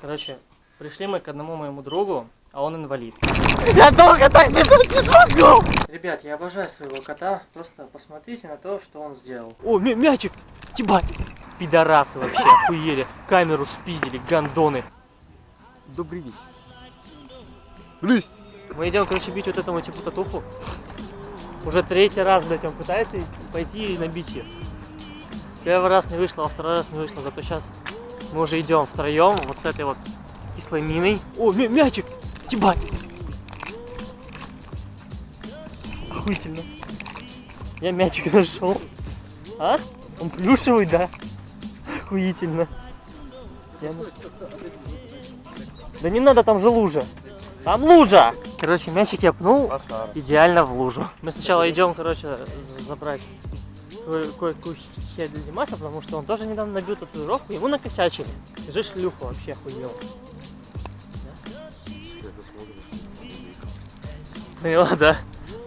Короче, пришли мы к одному моему другу, а он инвалид. Я долго так бежать не смогу! Ребят, я обожаю своего кота. Просто посмотрите на то, что он сделал. О, мя- мячик! Ебать! Пидорасы вообще охуели. Камеру спиздили, гандоны. Добрый день. Блюсть! Мы идем, короче, бить вот этому типу татуху. Уже третий раз, блядь, он пытается пойти и набить ее. Первый раз не вышло, а второй раз не вышло. Зато сейчас мы уже идем втроем вот с этой вот кислой миной. О, мя- мячик! Ебать! Охуительно. Я мячик нашел. А? Он плюшевый, да? Охуительно. Я Да не надо, там же лужа. Там лужа! Короче, мячик я пнул Пошар. идеально в лужу. Мы сначала идем, короче, забрать кое-какую херь для Димаса, потому что он тоже недавно набил татуировку, ему накосячили. Скажи шлюху вообще охуел. Поняла, да?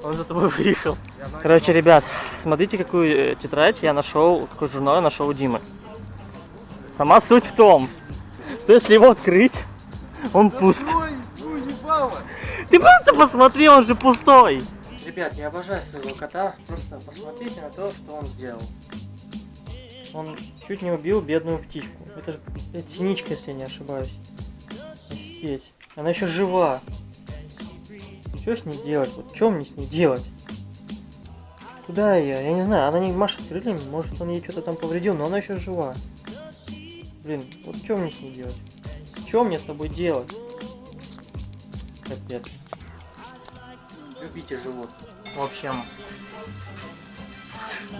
Он за тобой выехал. Короче, ребят, смотрите, какую э, тетрадь я нашел, какой журнал я нашел у Димы. Сама суть в том, что если его открыть, он пуст. Ты просто посмотри, он же пустой. Ребят, я обожаю своего кота. Просто посмотрите на то, что он сделал. Он чуть не убил бедную птичку. Это же это синичка, если я не ошибаюсь. Офигеть. Она еще жива. Что с ней делать? Вот что мне с ней делать? Куда ее? Я не знаю, она не машет крыльями, может он ей что-то там повредил, но она еще жива. Блин, вот что мне с ней делать? Что мне с тобой делать? Капец. Любите животных. В общем,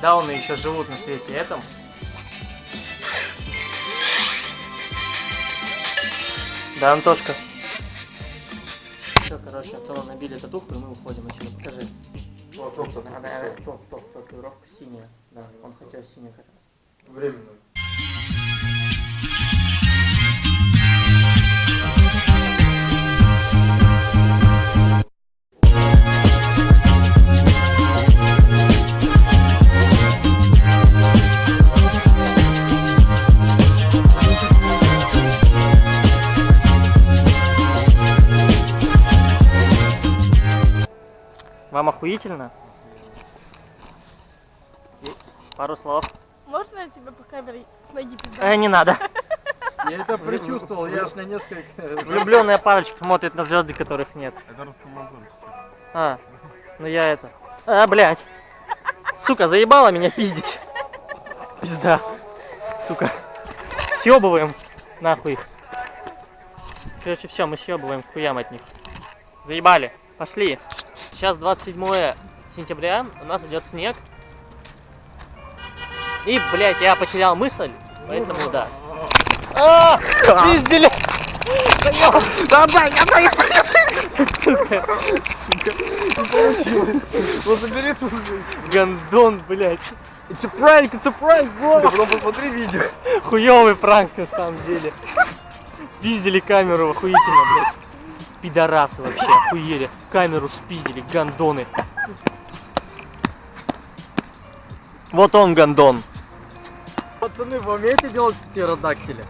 дауны еще живут на свете этом. Да, Антошка. Все, короче, то набили татуху, и мы уходим отсюда. Покажи. Вот, топ, топ, топ, топ, татуировка синяя. Да, он хотел синяя как раз. Временно. Вам охуительно? Пару слов. Можно я тебе по камере с ноги пизда? Э, не надо. Я это предчувствовал, я аж на несколько... Влюбленная парочка смотрит на звезды, которых нет. Это русский А, ну я это. А, блядь. Сука, заебала меня пиздить. Пизда. Сука. Съебываем. Нахуй их. Короче, все, мы съебываем хуям от них. Заебали. Пошли. Сейчас 27 сентября, у нас идет снег. И, блядь, я потерял мысль, поэтому да. А, пиздили! Да, да, я да, Сука, Ну забери ту. гандон, блядь. Prank, it's a prank, bro! Ты потом посмотри видео. Хуёвый пранк на самом деле. Спиздили камеру охуительно, блядь. Пидорасы вообще охуели. Камеру спиздили, гандоны. Вот он гандон. Пацаны, вы умеете делать птеродактили?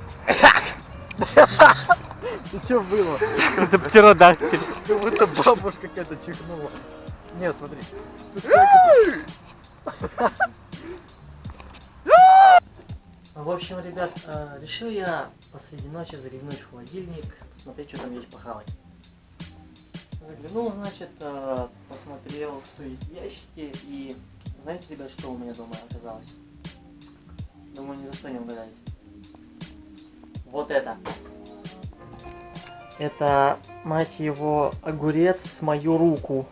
Ну что было? Это птеродактиль. Как будто бабушка какая-то чихнула. Не, смотри. В общем, ребят, э, решил я посреди ночи заглянуть в холодильник, посмотреть, что там есть похавать. Заглянул, значит, э, посмотрел, что есть в и знаете, ребят, что у меня дома оказалось? Думаю, ни за что не угадаете. Вот это. Это, мать его, огурец с мою руку.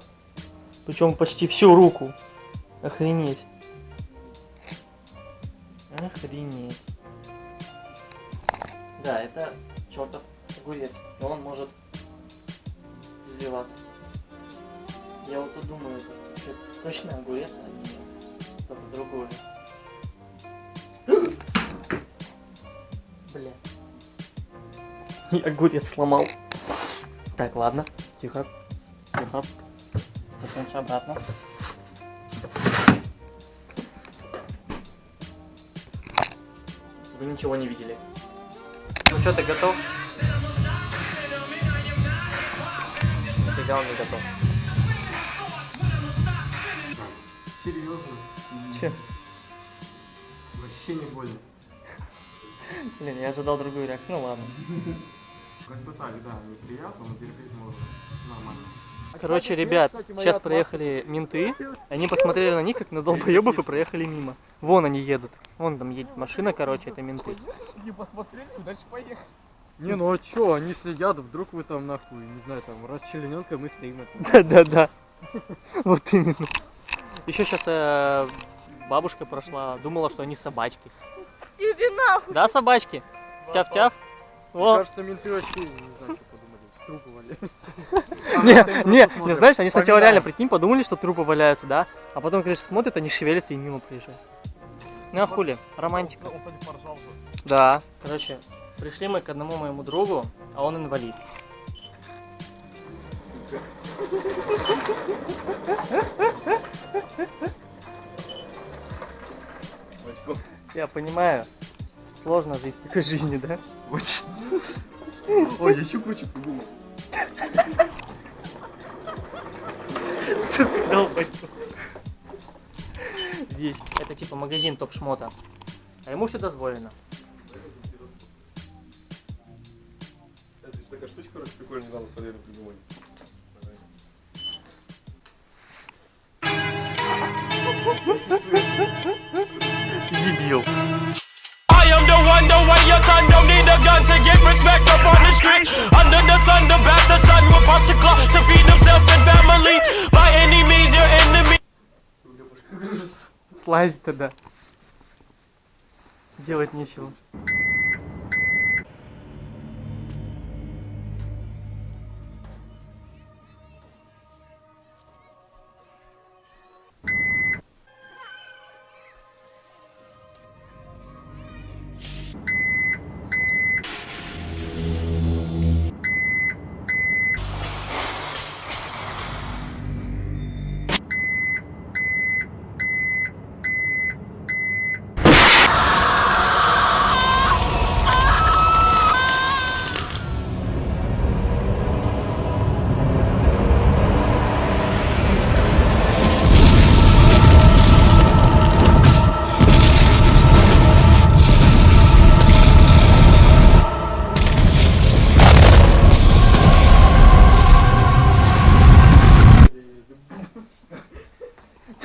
Причем почти всю руку. Охренеть. Охренеть. Да, это чертов огурец. И он может извиваться. Я вот думаю, это точно огурец, а не что-то другое. Бля. И огурец сломал. Так, ладно. Тихо. Тихо. Засунься обратно. Вы ничего не видели. Ну что, ты готов? Хотя он не готов. Серьезно? Че? Вообще не больно. Блин, я ожидал другую реакцию, ну ладно. Как бы так, да, неприятно, но терпеть можно. Нормально. Короче, ребят, сейчас проехали менты. Они посмотрели на них, как на долбоебов, и проехали мимо. Вон они едут. Вон там едет машина, короче, это менты. Не посмотрели, дальше поехали. Не, ну а чё, они следят, вдруг вы там нахуй, не знаю, там, расчлененка, мы стоим. Да-да-да. Вот именно. Еще сейчас бабушка прошла, думала, что они собачки. Иди нахуй. Да, собачки? Тяв-тяв. Мне кажется, менты вообще, не знаю, что подумали, трупы валяют. не, не, не знаешь, они сначала реально, прикинь, подумали, что трупы валяются, да? А потом, конечно, смотрят, они шевелятся и мимо проезжают. Ну а хули, романтика. Да, короче, пришли мы к одному моему другу, а он инвалид. Я понимаю, сложно жить в такой жизни, да? Очень. Ой, еще кучу придумал. Сука, долбоёб. Вещь. Это типа магазин топ-шмота. А ему все дозволено. Штучка, короче, прикольно, недавно с Валерием придумали. Дебил. I am the one, the way your son don't need a gun to get respect up on the street. Under the sun, the bastard son will pop the clock to feed himself and family. By any means, your enemy. Слазить тогда. Делать нечего.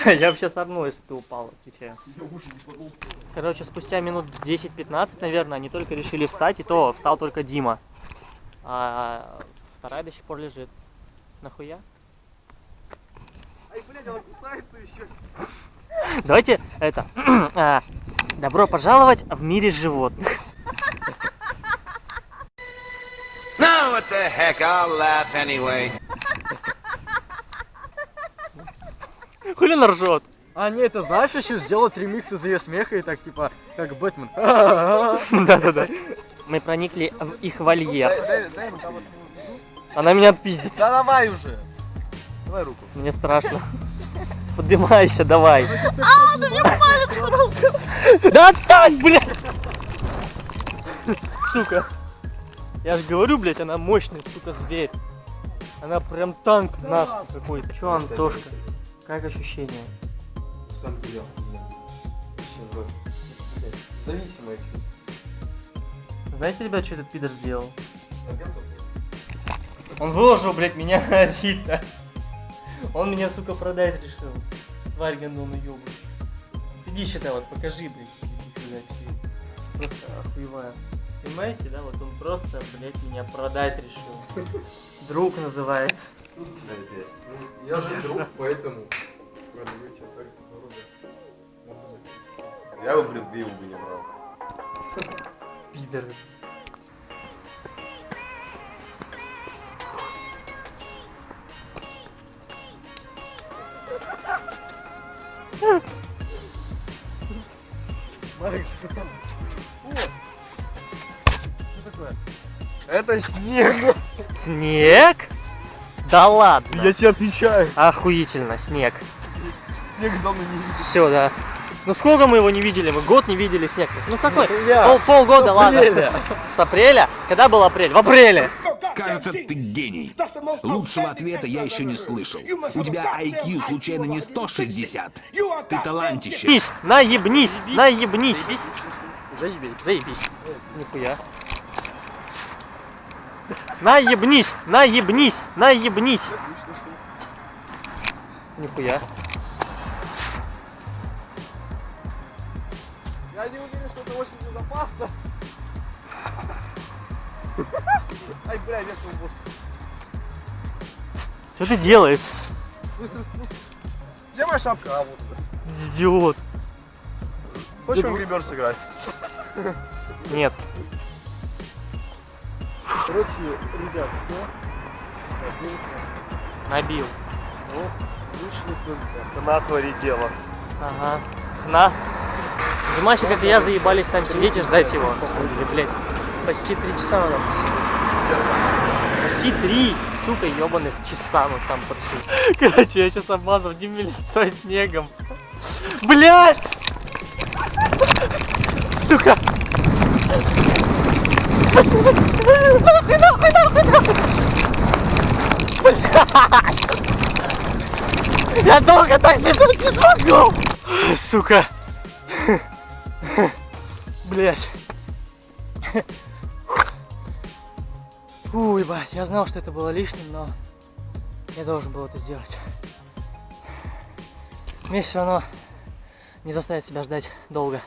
Я вообще сорну, если ты упал, отвечаю. Короче, спустя минут 10-15, наверное, они только решили встать, и то встал только Дима. А вторая до сих пор лежит. Нахуя? Ай, блядь, она кусается еще. Давайте это. а, добро пожаловать в мире животных. Now what the heck, I'll laugh anyway. Хули она ржет? А, не, это знаешь, еще сделать ремикс из ее смеха и так, типа, как Бэтмен. Да-да-да. Мы проникли в их вольер. Того Она меня отпиздит. Да давай уже. Давай руку. Мне страшно. Поднимайся, давай. А, да мне палец в руку. Да отстань, блядь! Сука. Я же говорю, блядь, она мощный, сука, зверь. Она прям танк нахуй какой-то. Че, Антошка? Как ощущения? Сам пилял. Зависимое чувство. Знаете, ребят, что этот пидор сделал? Он выложил, блядь, меня на Авито. Он меня, сука, продать решил. Тварь гандон ёбаный. Иди сюда, вот покажи, блядь. иди сюда, всё. Просто охуеваю. Понимаете, да? Вот он просто, блядь, меня продать решил. Друг называется. Я же друг, поэтому продаю тебе только дорого. Я бы брезгливо бы не брал. Пидор. Марик, Что такое? Это снег. Снег? Да ладно. Я тебе отвечаю. Охуительно, снег. Снег давно не видел. Все, да. Ну сколько мы его не видели? Мы год не видели снег. Ну какой? Пол, полгода, С ладно. С апреля? Когда был апрель? В апреле. Кажется, ты гений. Лучшего ответа я еще не слышал. У тебя IQ случайно не 160? Ты талантище. Наебнись, наебнись, наебнись. Заебись. Заебись. Нихуя. Наебнись, наебнись, наебнись. Нихуя. Я не уверен, что это очень безопасно. Ай, бля, я свобод. Что ты делаешь? Где моя шапка? А, вот. Идиот. Хочешь в грибер сыграть? Нет. Короче, ребят, все. Забился. Набил. Вот, вышли только. На твори дело. Ага. Хна. Димасик, как и я, заебались там сидеть и ждать его. Слушай, блядь. Почти три часа посидели. Почти три, сука, ебаных часа мы там просили. Короче, я сейчас обмазал Диме лицо снегом. Блять! Сука! Нахуй, нахуй, нахуй, нахуй! Блядь! Я долго так бежать не смогу! Сука! Блять. Фу, ебать, я знал, что это было лишним, но я должен был это сделать. Мне все равно не заставить себя ждать долго.